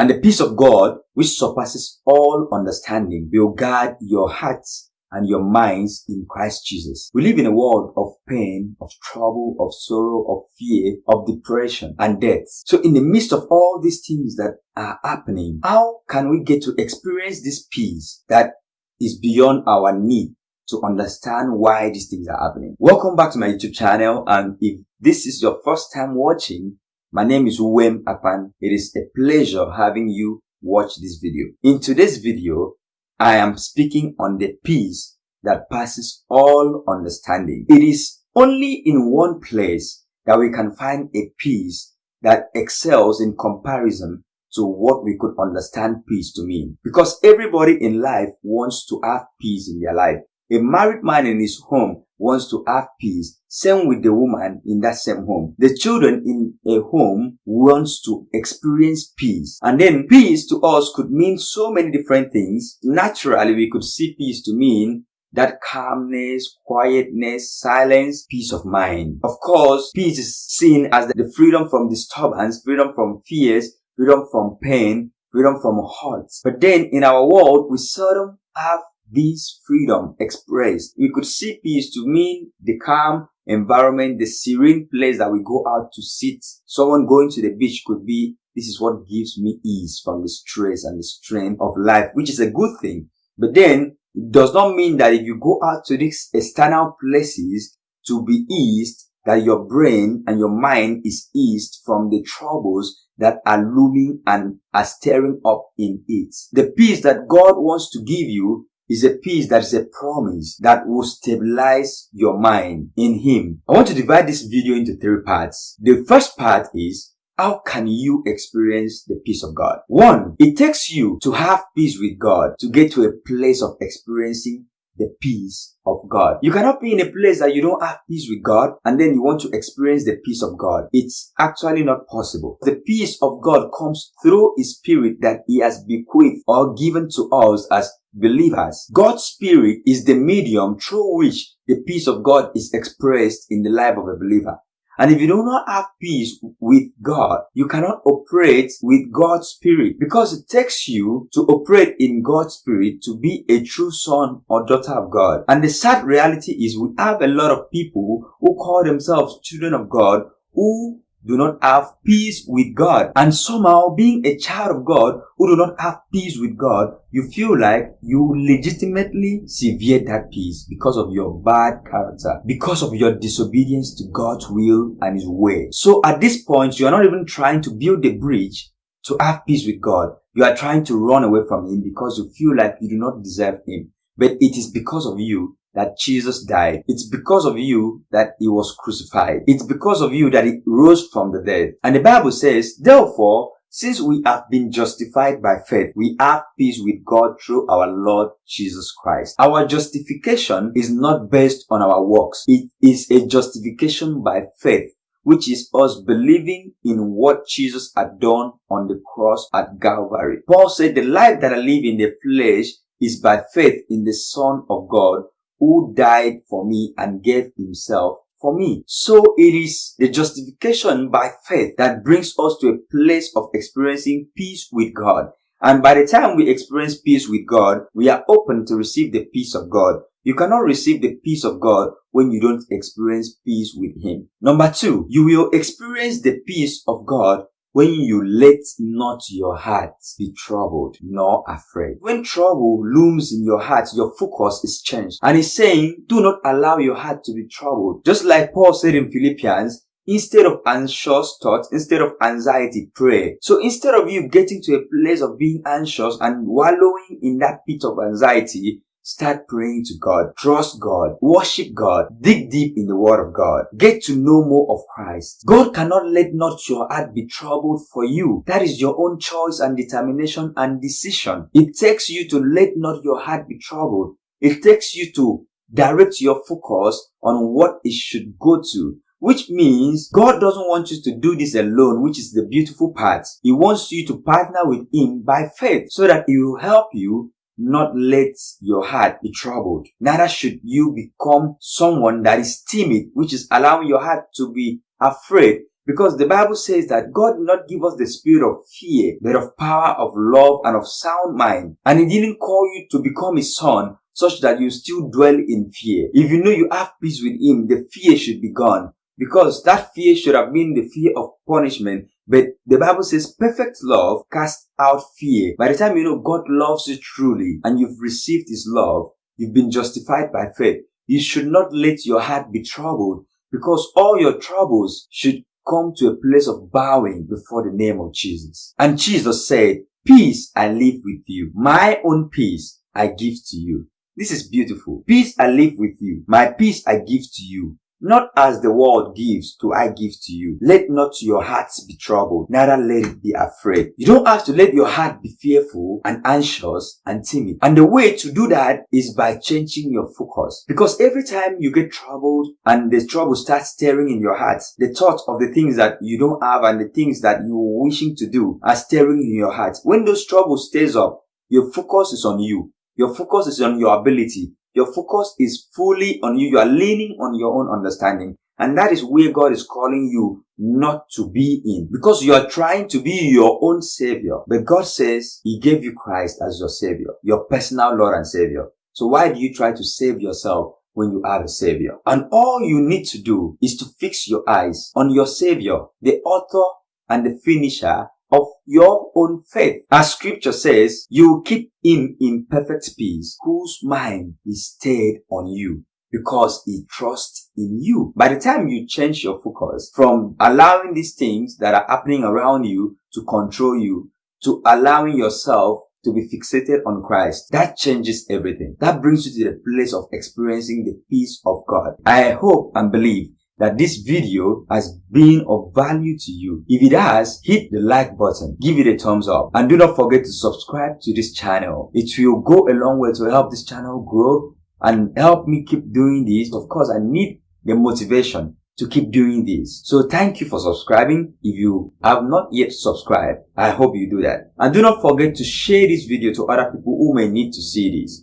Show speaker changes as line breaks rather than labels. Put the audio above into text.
And the peace of God, which surpasses all understanding, will guard your hearts and your minds in Christ Jesus. We live in a world of pain, of trouble, of sorrow, of fear, of depression and death. So in the midst of all these things that are happening, how can we get to experience this peace that is beyond our need to understand why these things are happening? Welcome back to my YouTube channel and if this is your first time watching, my name is Wem Akpan. It is a pleasure having you watch this video. In today's video, I am speaking on the peace that passes all understanding. It is only in one place that we can find a peace that excels in comparison to what we could understand peace to mean. Because everybody in life wants to have peace in their life. A married man in his home wants to have peace. Same with the woman in that same home. The children in a home wants to experience peace. And then peace to us could mean so many different things. Naturally, we could see peace to mean that calmness, quietness, silence, peace of mind. Of course, peace is seen as the freedom from disturbance, freedom from fears, freedom from pain, freedom from hurt. But then in our world, we seldom have this freedom expressed. We could see peace to mean the calm environment, the serene place that we go out to sit. Someone going to the beach could be, this is what gives me ease from the stress and the strain of life, which is a good thing. But then it does not mean that if you go out to these external places to be eased, that your brain and your mind is eased from the troubles that are looming and are stirring up in it. The peace that God wants to give you is a peace that is a promise that will stabilize your mind in Him. I want to divide this video into three parts. The first part is how can you experience the peace of God? One, it takes you to have peace with God to get to a place of experiencing the peace of God. You cannot be in a place that you don't have peace with God and then you want to experience the peace of God. It's actually not possible. The peace of God comes through His Spirit that He has bequeathed or given to us as believers. God's Spirit is the medium through which the peace of God is expressed in the life of a believer. And if you do not have peace with God, you cannot operate with God's Spirit because it takes you to operate in God's Spirit to be a true son or daughter of God. And the sad reality is we have a lot of people who call themselves children of God who do not have peace with God. And somehow being a child of God who do not have peace with God, you feel like you legitimately sever that peace because of your bad character, because of your disobedience to God's will and His way. So at this point, you are not even trying to build a bridge to have peace with God. You are trying to run away from Him because you feel like you do not deserve Him. But it is because of you that Jesus died. It's because of you that he was crucified. It's because of you that he rose from the dead. And the Bible says, therefore, since we have been justified by faith, we have peace with God through our Lord Jesus Christ. Our justification is not based on our works. It is a justification by faith which is us believing in what Jesus had done on the cross at Calvary. Paul said, the life that I live in the flesh is by faith in the Son of God who died for me and gave himself for me. So it is the justification by faith that brings us to a place of experiencing peace with God. And by the time we experience peace with God, we are open to receive the peace of God. You cannot receive the peace of God when you don't experience peace with Him. Number two, you will experience the peace of God when you let not your heart be troubled nor afraid. When trouble looms in your heart, your focus is changed. And he's saying, do not allow your heart to be troubled. Just like Paul said in Philippians, instead of anxious thoughts, instead of anxiety, pray. So instead of you getting to a place of being anxious and wallowing in that pit of anxiety, Start praying to God. Trust God. Worship God. Dig deep in the Word of God. Get to know more of Christ. God cannot let not your heart be troubled for you. That is your own choice and determination and decision. It takes you to let not your heart be troubled. It takes you to direct your focus on what it should go to which means God doesn't want you to do this alone, which is the beautiful part. He wants you to partner with Him by faith so that He will help you not let your heart be troubled. Neither should you become someone that is timid, which is allowing your heart to be afraid Because the Bible says that God did not give us the spirit of fear, but of power, of love, and of sound mind. And He didn't call you to become His son such that you still dwell in fear. If you know you have peace with Him, the fear should be gone. Because that fear should have been the fear of punishment. But the Bible says perfect love casts out fear. By the time you know God loves you truly and you've received His love, you've been justified by faith. You should not let your heart be troubled because all your troubles should come to a place of bowing before the name of Jesus. And Jesus said, peace I live with you. My own peace I give to you. This is beautiful. Peace I live with you. My peace I give to you. Not as the world gives do I give to you. Let not your hearts be troubled, neither let it be afraid. You don't have to let your heart be fearful and anxious and timid. And the way to do that is by changing your focus. Because every time you get troubled and the trouble starts stirring in your heart, the thought of the things that you don't have and the things that you're wishing to do are stirring in your heart. When those troubles stays up, your focus is on you. Your focus is on your ability. Your focus is fully on you. You are leaning on your own understanding. And that is where God is calling you not to be in. Because you are trying to be your own savior. But God says He gave you Christ as your savior, your personal Lord and savior. So why do you try to save yourself when you are a savior? And all you need to do is to fix your eyes on your savior, the author and the finisher your own faith. As scripture says, you keep him in perfect peace, whose mind is stayed on you because he trusts in you. By the time you change your focus from allowing these things that are happening around you to control you to allowing yourself to be fixated on Christ, that changes everything. That brings you to the place of experiencing the peace of God. I hope and believe that this video has been of value to you. If it has, hit the like button, give it a thumbs up, and do not forget to subscribe to this channel. It will go a long way to help this channel grow and help me keep doing this. Of course, I need the motivation to keep doing this. So thank you for subscribing. If you have not yet subscribed, I hope you do that. And do not forget to share this video to other people who may need to see this.